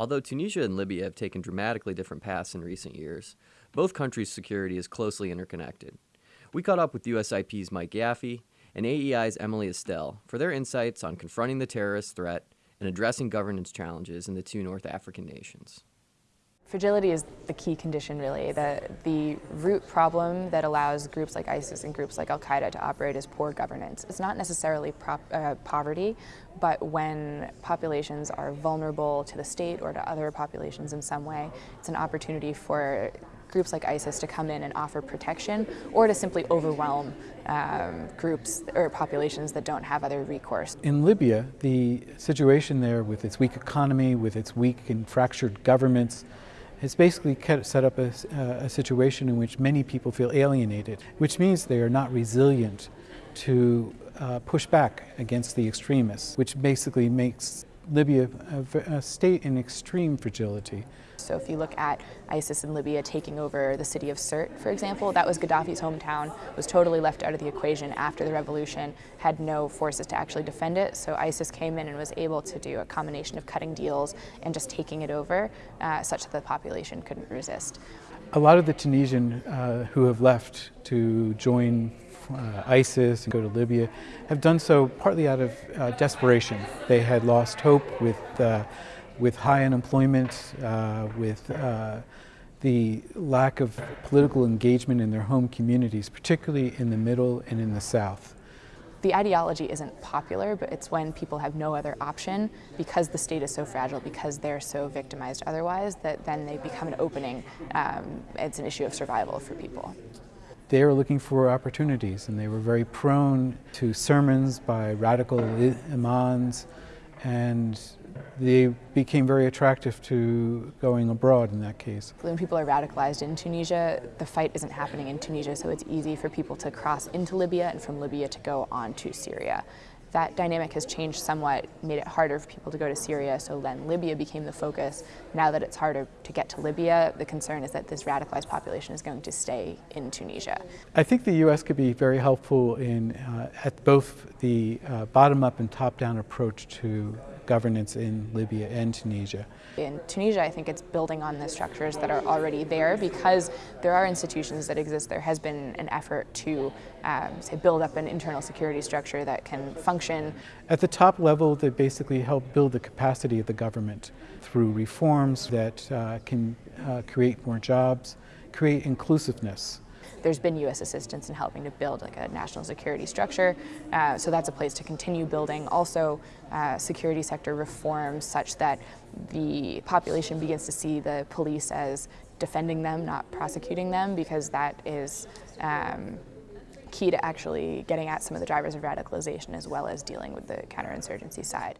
Although Tunisia and Libya have taken dramatically different paths in recent years, both countries' security is closely interconnected. We caught up with USIP's Mike Yaffe and AEI's Emily Estelle for their insights on confronting the terrorist threat and addressing governance challenges in the two North African nations. Fragility is the key condition, really. The, the root problem that allows groups like ISIS and groups like Al Qaeda to operate is poor governance. It's not necessarily prop, uh, poverty, but when populations are vulnerable to the state or to other populations in some way, it's an opportunity for groups like ISIS to come in and offer protection or to simply overwhelm um, groups or populations that don't have other recourse. In Libya, the situation there with its weak economy, with its weak and fractured governments, has basically set up a, a, situation in which many people feel alienated, which means they are not resilient to uh, push back against the extremists, which basically makes Libya a, a state in extreme fragility. So if you look at ISIS in Libya taking over the city of Sirte, for example, that was Gaddafi's hometown, was totally left out of the equation after the revolution, had no forces to actually defend it. So ISIS came in and was able to do a combination of cutting deals and just taking it over uh, such that the population couldn't resist. A lot of the Tunisian uh, who have left to join uh, ISIS and go to Libya have done so partly out of uh, desperation. They had lost hope with, uh, with high unemployment, uh, with uh, the lack of political engagement in their home communities, particularly in the middle and in the south. The ideology isn't popular, but it's when people have no other option because the state is so fragile, because they're so victimized otherwise, that then they become an opening. Um, it's an issue of survival for people they were looking for opportunities and they were very prone to sermons by radical imams and they became very attractive to going abroad in that case. When people are radicalized in Tunisia, the fight isn't happening in Tunisia, so it's easy for people to cross into Libya and from Libya to go on to Syria that dynamic has changed somewhat, made it harder for people to go to Syria, so then Libya became the focus. Now that it's harder to get to Libya, the concern is that this radicalized population is going to stay in Tunisia. I think the U.S. could be very helpful in uh, at both the uh, bottom-up and top-down approach to governance in Libya and Tunisia. In Tunisia, I think it's building on the structures that are already there because there are institutions that exist. There has been an effort to um, say, build up an internal security structure that can function. At the top level, they basically help build the capacity of the government through reforms that uh, can uh, create more jobs, create inclusiveness there's been U.S. assistance in helping to build like a national security structure. Uh, so that's a place to continue building. Also, uh, security sector reforms such that the population begins to see the police as defending them, not prosecuting them, because that is um, key to actually getting at some of the drivers of radicalization as well as dealing with the counterinsurgency side.